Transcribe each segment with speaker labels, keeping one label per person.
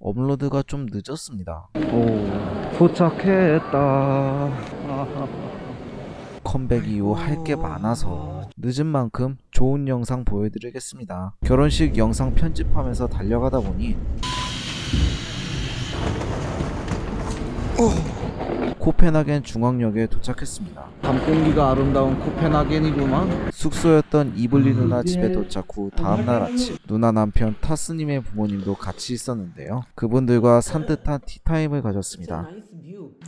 Speaker 1: 업로드가 좀 늦었습니다. 오, 도착했다. 컴백 이후 할 게 많아서 늦은 만큼 좋은 영상 보여드리겠습니다. 결혼식 영상 편집하면서 달려가다 보니 코펜하겐 중앙역에 도착했습니다. 밤 공기가 아름다운 코펜하겐이구만. 숙소였던 이블리 누나 집에 도착 후 다음날 아침 누나 남편 타스님의 부모님도 같이 있었는데요. 그분들과 산뜻한 티타임을 가졌습니다.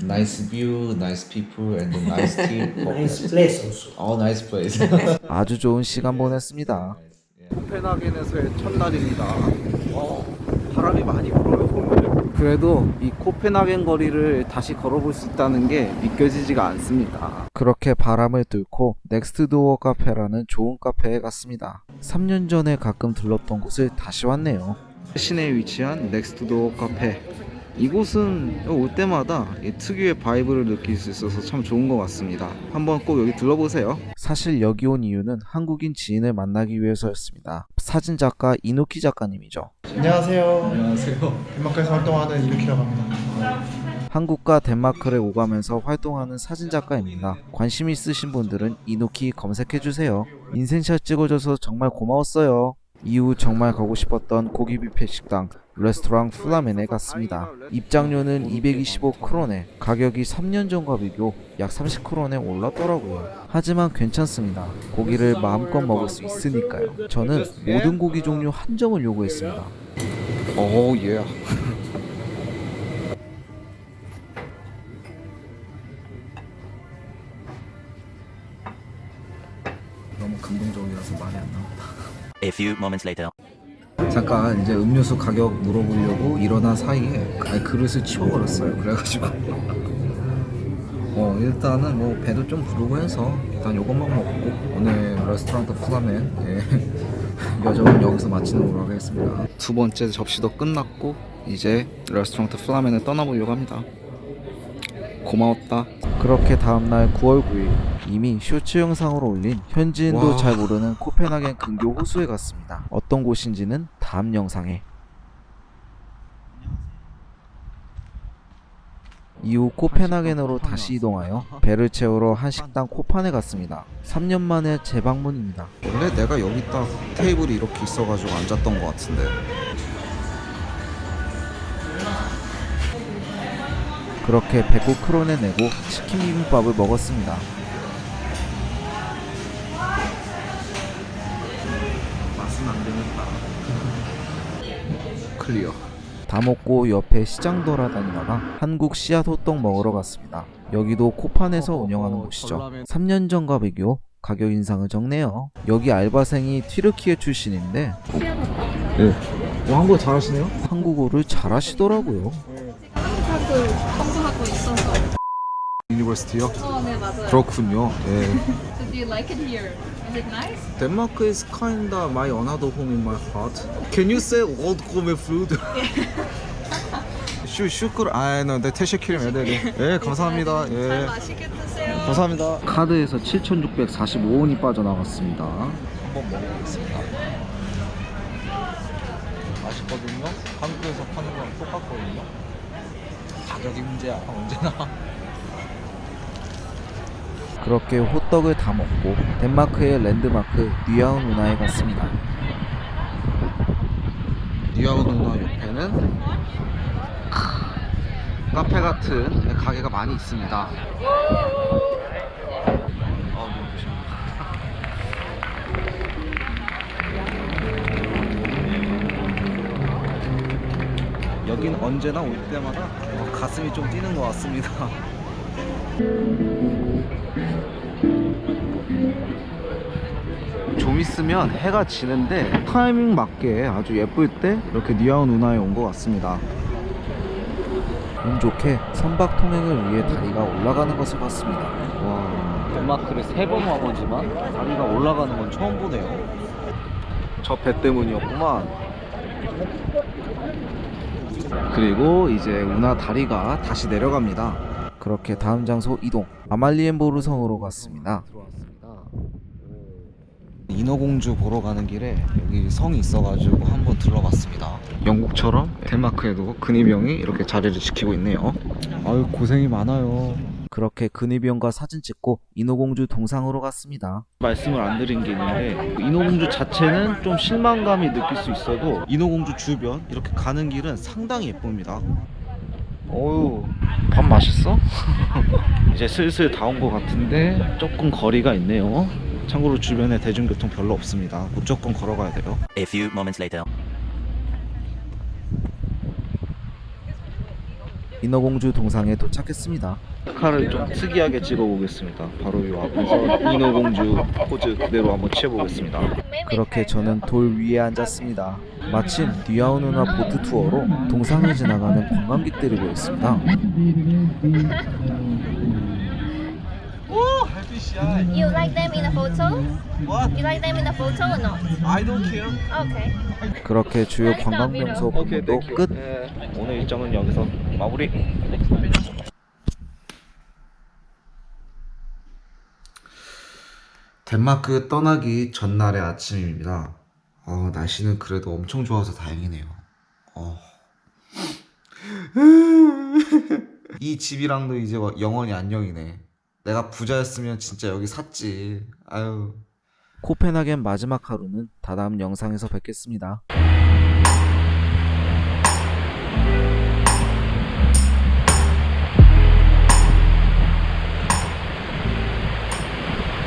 Speaker 2: Nice view, nice people, and nice tea.
Speaker 3: Nice place also.
Speaker 2: All nice place.
Speaker 1: 아주 좋은 시간 보냈습니다. 코펜하겐에서의 첫날입니다. 어, 바람이 많이 불어요. 그래도 이 코펜하겐 거리를 다시 걸어볼 수 있다는 게 믿겨지지가 않습니다. 그렇게 바람을 뚫고 Next Door 카페라는 좋은 카페에 갔습니다. 3년 전에 가끔 들렀던 곳을 다시 왔네요. 시내에 위치한 Next Door 카페. 이곳은 올 때마다 이 특유의 vibe를 느낄 수 있어서 참 좋은 것 같습니다. 한번 꼭 여기 들러보세요. 사실 여기 온 이유는 한국인 지인을 만나기 위해서였습니다. 사진작가 이노키 작가님이죠.
Speaker 4: 안녕하세요.
Speaker 2: 안녕하세요.
Speaker 4: 덴마크에서 활동하는 이노키라고 합니다.
Speaker 1: 한국과 덴마크를 오가면서 활동하는 사진작가입니다. 관심 있으신 분들은 이노키 검색해주세요. 인생샷 찍어줘서 정말 고마웠어요. 이후 정말 가고 싶었던 고기 뷔페 식당 레스토랑 플라멘에 갔습니다. 입장료는 225크로네, 가격이 3년 전과 비교 약 30크로네 올랐더라고요. 하지만 괜찮습니다. 고기를 마음껏 먹을 수 있으니까요. 저는 모든 고기 종류 한 점을 요구했습니다. 오 예. 너
Speaker 5: A few moments later.
Speaker 1: 잠깐 이제 음료수 가격 물어보려고 일어난 사이에 그릇을 치워버렸어요. 그래가지고 어 일단은 뭐 배도 좀 부르고 해서 일단 요것만 먹고 오늘 Restaurant Flammen 예, 여정은 여기서 마치는 걸로 하겠습니다. 두 번째 접시도 끝났고 이제 Restaurant Flammen을 떠나보려고 합니다. 고마웠다. 그렇게 다음날 9월 9일 이미 쇼츠 영상으로 올린 현지인도
Speaker 4: 와.
Speaker 1: 잘 모르는 코펜하겐 근교 호수에 갔습니다. 어떤 곳인지는 다음 영상에. 이후 코펜하겐으로 다시 이동하여 배를 채우러 한 식당 코판에 갔습니다. 3년 만에 재방문입니다. 원래 내가 여기 딱 테이블이 이렇게 있어가지고 앉았던 것 같은데. 그렇게 109크론에 내고 치킨 비빔밥을 먹었습니다. 맛은 안 되겠다. 클리어. 다 먹고 옆에 시장 돌아다니다가 한국 씨앗 호떡 먹으러 갔습니다. 여기도 코판에서 운영하는 곳이죠. 3년 전과 비교 가격 인상을 적네요. 여기 알바생이 튀르키예 출신인데 네. 어, 한국어 잘하시네요? 한국어를 잘하시더라고요.
Speaker 6: 한국을 공부하고 있어서.
Speaker 1: 유니버시티요?
Speaker 6: 어, 네 맞아요.
Speaker 1: 그렇군요. 예.
Speaker 6: So do you like it here? Is it nice?
Speaker 1: Denmark is kinda my another home in my heart. Can you say old Korean food? 슈 슈크를 아, 나 태셰키림 애들이. 예, 감사합니다.
Speaker 6: 잘
Speaker 1: 예.
Speaker 6: 맛있게 드세요.
Speaker 1: 감사합니다. 카드에서 7,645원이 빠져나갔습니다. 한번 먹어보겠습니다. 맛있거든요. 한국에서 파는 거랑 똑같거든요. 가격이 문제야, 언제나. 그렇게 호떡을 다 먹고 덴마크의 랜드마크 뉴아운 누나에 갔습니다. 뉴아운 누나 옆에는 카페 같은 가게가 많이 있습니다. 여긴 언제나 올 때마다 어, 가슴이 좀 뛰는 것 같습니다. 좀 있으면 해가 지는데 타이밍 맞게 아주 예쁠 때 이렇게 니아운 운하에 온 것 같습니다. 운 좋게 선박 통행을 위해 다리가 올라가는 것을 봤습니다. 와, 덴마크를 세 번 와보지만 다리가 올라가는 건 처음 보네요. 저 배 때문이었구만. 그리고 이제 운하 다리가 다시 내려갑니다. 그렇게 다음 장소 이동. 아말리엔보르 성으로 갔습니다. 인어공주 보러 가는 길에 여기 성이 있어가지고 한번 들러봤습니다. 영국처럼 덴마크에도 근위병이 이렇게 자리를 지키고 있네요. 아유 고생이 많아요. 그렇게 근위병과 사진 찍고 인어공주 동상으로 갔습니다. 말씀을 안 드린 게 있는데 인어공주 자체는 좀 실망감이 느낄 수 있어도 인어공주 주변 이렇게 가는 길은 상당히 예쁩니다. 어유 밥 맛있어? 이제 슬슬 다 온 것 같은데 조금 거리가 있네요. 참고로 주변에 대중교통 별로 없습니다. 무조건 걸어가야 돼요.
Speaker 5: A few moments later.
Speaker 1: 인어공주 동상에 도착했습니다. 칼을 좀 특이하게 찍어보겠습니다. 바로 이 앞에서 인어공주 포즈 그대로 한번 취해보겠습니다. 그렇게 저는 돌 위에 앉았습니다. 마침 뒤아오 누나 보트 투어로 동상을 지나가는 관광객들이 보였습니다.
Speaker 7: You like them in the photo? What? You like them in the photo or not?
Speaker 1: I don't care.
Speaker 7: Okay.
Speaker 1: 그렇게 주요 관광 명소 방문도 끝. 오늘 일정은 여기서 마무리. 덴마크 떠나기 전날의 아침입니다. 어, 날씨는 그래도 엄청 좋아서 다행이네요. 어. 이 집이랑도 이제 뭐 영원히 안녕이네. 내가 부자였으면 진짜 여기 샀지. 아유. 코펜하겐 마지막 하루는 다다음 영상에서 뵙겠습니다.